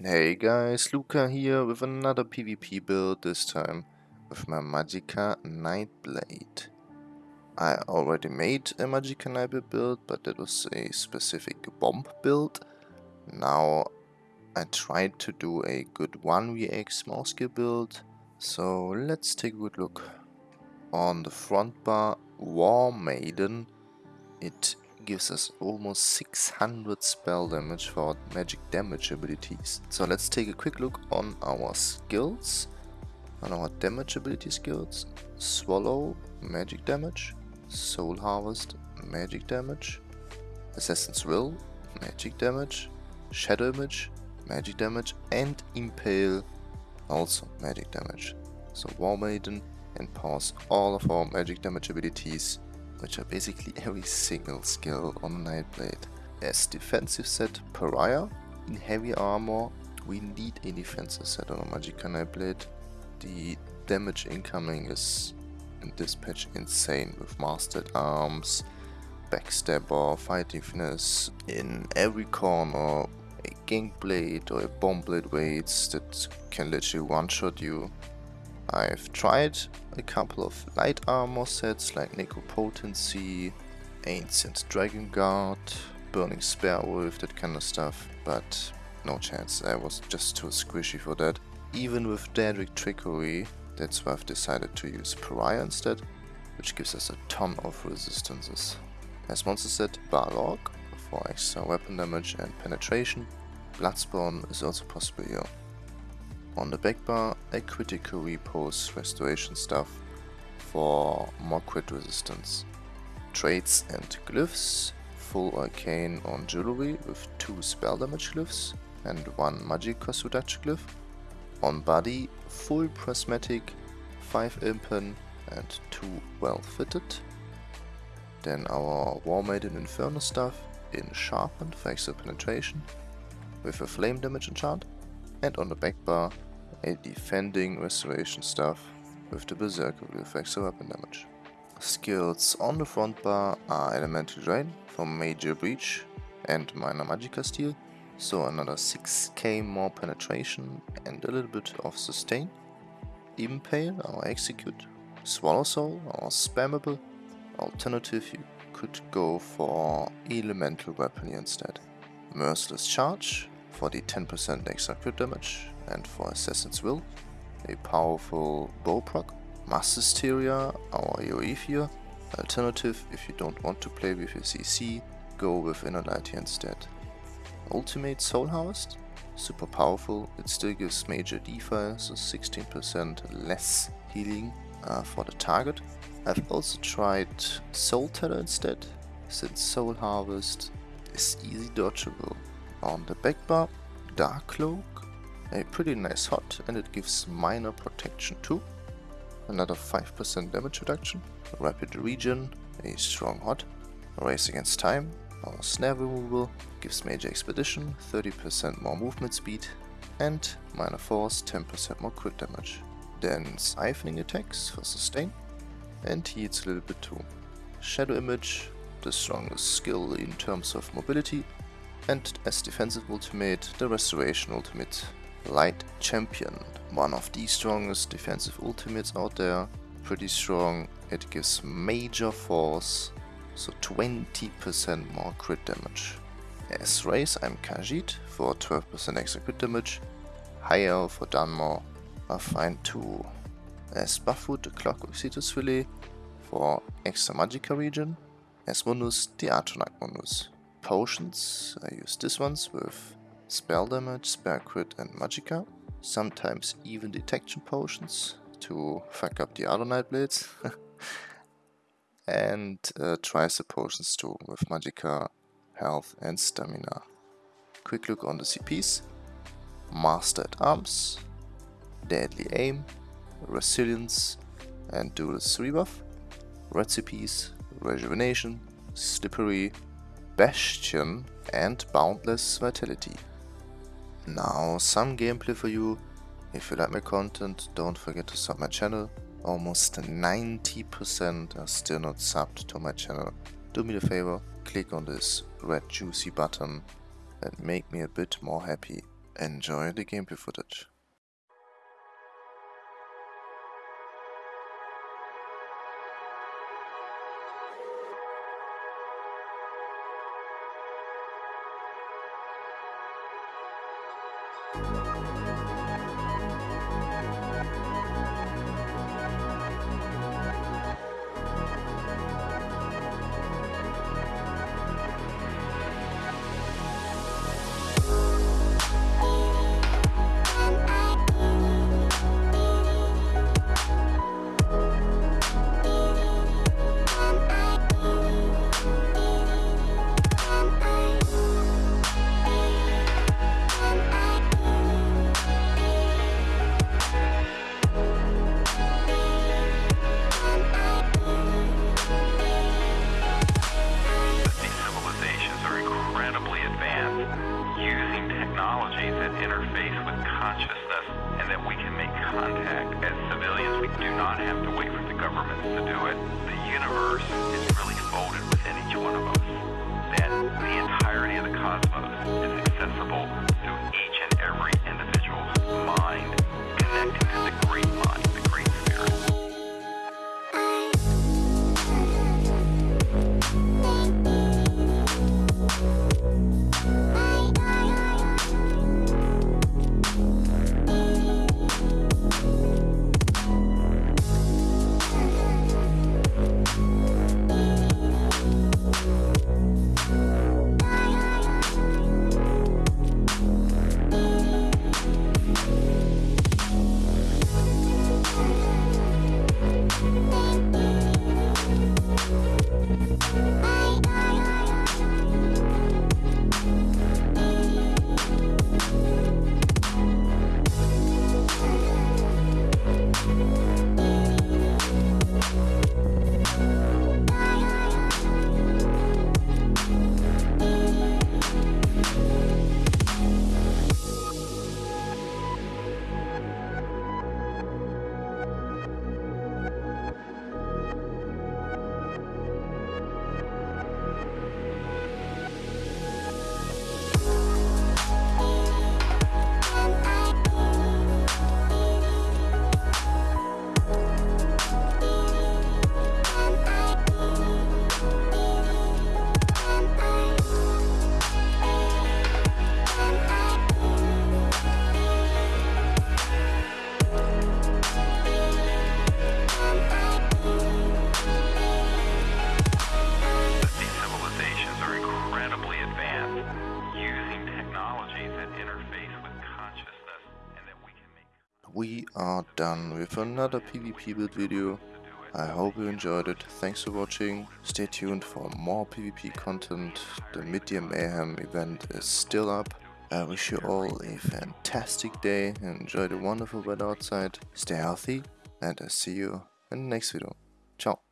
Hey guys, Luca here with another PvP build, this time with my Magicka Nightblade. I already made a Magicka Nightblade build, but that was a specific bomb build. Now I tried to do a good 1vx small scale build, so let's take a good look. On the front bar, War Maiden, it gives us almost 600 spell damage for magic damage abilities. So let's take a quick look on our skills, on our damage ability skills. Swallow, magic damage. Soul Harvest, magic damage. Assassin's Will, magic damage. Shadow Image, magic damage. And Impale, also magic damage. So War Maiden and empowers all of our magic damage abilities which are basically every single skill on Nightblade. As defensive set Pariah, in heavy armor we need a defensive set on a Magicka Nightblade. The damage incoming is in this patch insane with Master-at-Arms, Backstabber, Fighting Finesse in every corner, a Gank Blade or a Bomb Blade waits that can literally one-shot you I've tried a couple of light armor sets like Necropotency, Ancient Dragon Guard, Burning Spellweave, that kind of stuff, but no chance, I was just too squishy for that. Even with Daedric Trickery, that's why I've decided to use Pariah instead, which gives us a ton of resistances. As monster set, Balorgh for extra weapon damage and penetration. Bloodspawn is also possible here. On the back bar, a critical repose restoration stuff for more crit resistance. Traits and glyphs, full arcane on jewelry with 2 spell damage glyphs and 1 magic reduction glyph. On body, full prismatic, 5 impen and 2 well fitted. Then our War Maiden Inferno stuff in sharpened for extra penetration with a flame damage enchant. And on the back bar, a defending restoration staff with the Berserker effects of weapon damage. Skills on the front bar are Elemental Drain for Major Breach and Minor Magickasteal, so another 6k more penetration and a little bit of sustain. Impale, or Execute, Swallow Soul, or Spammable. Alternative, you could go for Elemental Weapon instead. Merciless Charge for the 10% extra crit damage and for Assassin's Will, a powerful bow proc. Mass Hysteria, our fear. Alternative, if you don't want to play with your CC, go with Inner Light here instead. Ultimate Soul Harvest, super powerful, it still gives major defi, so 16% less healing uh, for the target. I've also tried Soul Tether instead, since Soul Harvest is easy dodgeable. On the back bar, Dark Cloak, a pretty nice hot and it gives minor protection too. Another 5% damage reduction, rapid regen, a strong hot, race against time, our snare removal gives major expedition, 30% more movement speed, and minor force, 10% more crit damage. Then siphoning attacks for sustain, and heals a little bit too. Shadow image, the strongest skill in terms of mobility, and as defensive ultimate, the restoration ultimate Light Champion, one of the strongest defensive ultimates out there, pretty strong, it gives major force, so 20% more crit damage. As race I'm Khajiit for 12% extra crit damage, High Elf for Dunmer are fine too. As Buffwood the Clockwork Citrus Filet for extra Magicka regen, as Mundus the Atronach Mundus. Potions, I use this ones with spell damage, spell crit and magicka. Sometimes even detection potions to fuck up the other Nightblades. and uh, tricer potions too with magicka, health and stamina. Quick look on the CPs. Master-at-Arms, Deadly Aim, Resilience and Duelist Rebuff. Recipes, Rejuvenation, Slippery, Bastion and Boundless Vitality. Now some gameplay for you. If you like my content, don't forget to sub my channel. Almost 90% are still not subbed to my channel. Do me the favor, click on this red juicy button and make me a bit more happy. enjoy the gameplay footage. Consciousness and that we can make contact as civilians. We do not have to wait for the governments to do it. The universe is really folded within each one of us. That the entirety of the cosmos is accessible to are done with another PvP build video. I hope you enjoyed it. Thanks for watching. Stay tuned for more PvP content. The Mid-Year Mayhem event is still up. I wish you all a fantastic day. Enjoy the wonderful weather outside. Stay healthy and I see you in the next video. Ciao.